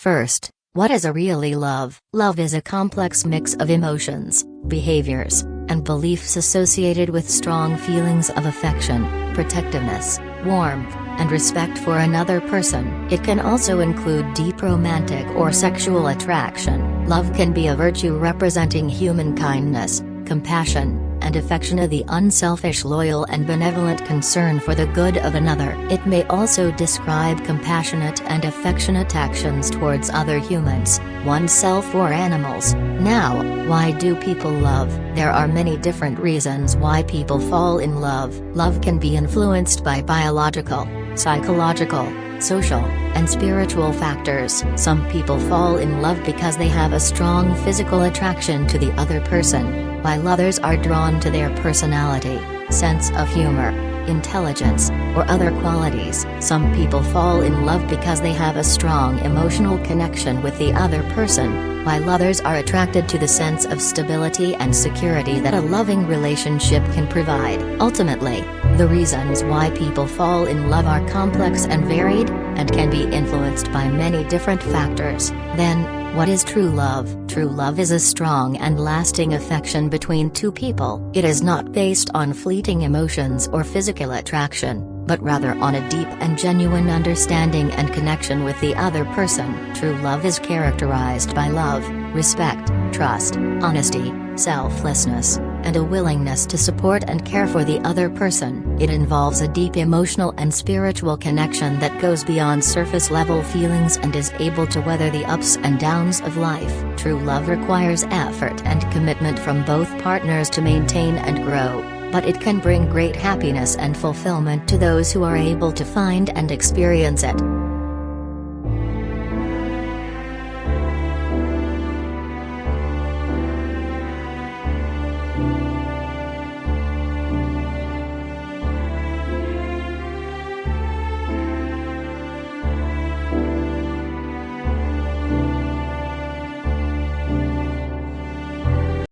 First, what is a really love? Love is a complex mix of emotions, behaviors, and beliefs associated with strong feelings of affection, protectiveness, warmth, and respect for another person. It can also include deep romantic or sexual attraction. Love can be a virtue representing human kindness, compassion, and affection of the unselfish loyal and benevolent concern for the good of another. It may also describe compassionate and affectionate actions towards other humans, oneself or animals. Now, why do people love? There are many different reasons why people fall in love. Love can be influenced by biological, psychological, social, and spiritual factors. Some people fall in love because they have a strong physical attraction to the other person, while others are drawn to their personality, sense of humor, intelligence, or other qualities. Some people fall in love because they have a strong emotional connection with the other person, while others are attracted to the sense of stability and security that a loving relationship can provide. Ultimately, the reasons why people fall in love are complex and varied, and can be influenced by many different factors. Then, what is true love? True love is a strong and lasting affection between two people. It is not based on fleeting emotions or physical attraction, but rather on a deep and genuine understanding and connection with the other person. True love is characterized by love, respect, trust, honesty, selflessness, and a willingness to support and care for the other person. It involves a deep emotional and spiritual connection that goes beyond surface level feelings and is able to weather the ups and downs of life. True love requires effort and commitment from both partners to maintain and grow but it can bring great happiness and fulfillment to those who are able to find and experience it.